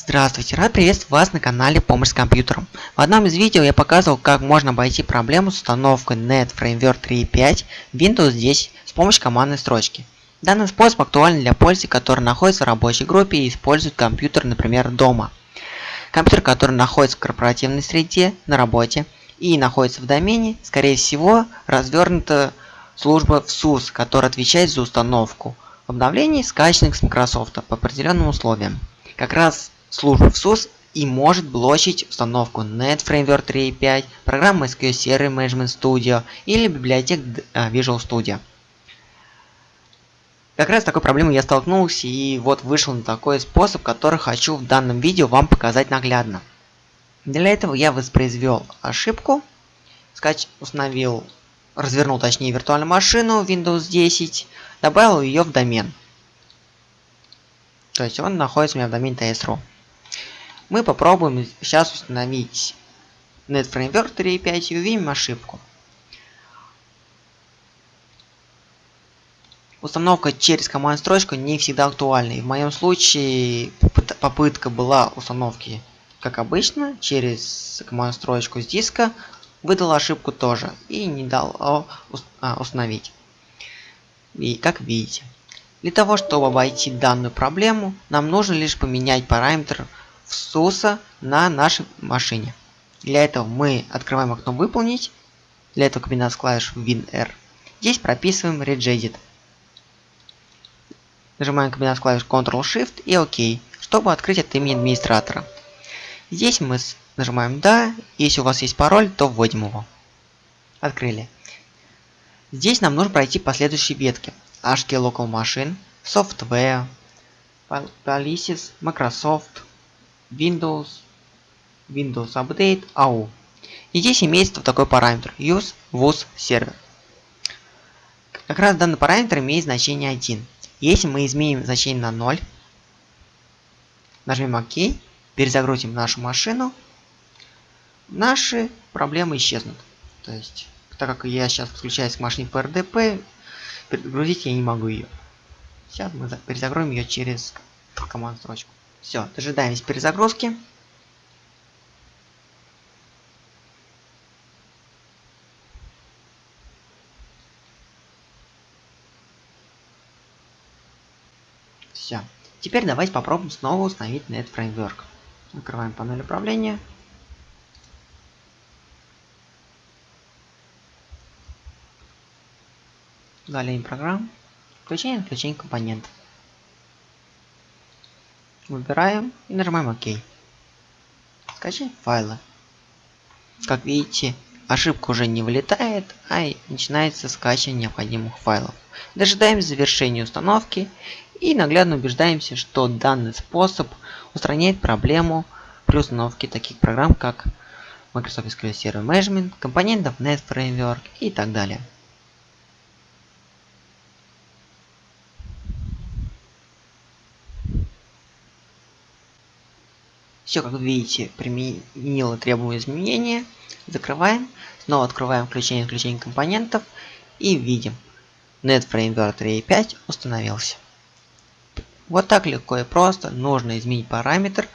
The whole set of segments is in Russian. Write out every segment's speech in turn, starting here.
Здравствуйте, рад приветствовать вас на канале Помощь с компьютером. В одном из видео я показывал, как можно обойти проблему с установкой Net Framework 3.5 Windows 10 с помощью командной строчки. Данный способ актуален для пользователей, которые находятся в рабочей группе и используют компьютер, например, дома. Компьютер, который находится в корпоративной среде, на работе и находится в домене, скорее всего, развернута служба в SUS, которая отвечает за установку обновлений, скачанных с Microsoft по определенным условиям. Как раз служба в SUS и может блочить установку Net Framework 3.5, программы SQL Server Management Studio или библиотек а, Visual Studio. Как раз с такой проблемой я столкнулся и вот вышел на такой способ, который хочу в данном видео вам показать наглядно. Для этого я воспроизвел ошибку, скач установил, развернул точнее виртуальную машину Windows 10, добавил ее в домен. То есть он находится у меня в домене ts.ru. Мы попробуем сейчас установить NetFramework 3.5 и увидим ошибку. Установка через командную строчку не всегда актуальна. И в моем случае попытка была установки, как обычно, через командную строчку с диска, выдала ошибку тоже и не дал а, установить. И как видите. Для того, чтобы обойти данную проблему, нам нужно лишь поменять параметр в SUS на нашей машине. Для этого мы открываем окно «Выполнить». Для этого комбинация клавиш WinR. Здесь прописываем Regedit. Нажимаем комбинацию клавиш Ctrl-Shift и ОК, чтобы открыть от имени администратора. Здесь мы нажимаем «Да», если у вас есть пароль, то вводим его. Открыли. Здесь нам нужно пройти последующие ветки. HK Local Machine, Software, Policies, Microsoft, Windows, Windows Update, AU. И здесь имеется такой параметр use was server. Как раз данный параметр имеет значение 1. Если мы изменим значение на 0, нажмем ОК, перезагрузим нашу машину, наши проблемы исчезнут. То есть, так как я сейчас подключаюсь к машине по RDP, перегрузить я не могу ее. Сейчас мы перезагрузим ее через команду строчку. Все, дожидаемся перезагрузки. Все. Теперь давайте попробуем снова установить Net Framework. Открываем панель управления. Удаление программ. Включение включение компонентов. Выбираем и нажимаем ОК. Скачать файлы. Как видите, ошибка уже не вылетает, а начинается скачивание необходимых файлов. Дожидаемся завершения установки и наглядно убеждаемся, что данный способ устраняет проблему при установке таких программ, как Microsoft SQL Server Management, компонентов Net Framework и так далее. Все, как видите, применило требуемые изменения. Закрываем. Снова открываем включение исключение компонентов. И видим. NetFramework 3.5 установился. Вот так легко и просто нужно изменить параметр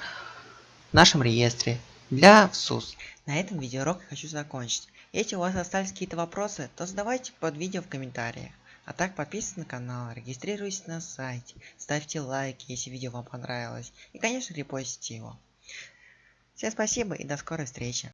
в нашем реестре для SUS. На этом видеоурок я хочу закончить. Если у вас остались какие-то вопросы, то задавайте под видео в комментариях. А так подписывайтесь на канал, регистрируйтесь на сайте, ставьте лайки, если видео вам понравилось. И конечно репостите его. Всем спасибо и до скорой встречи.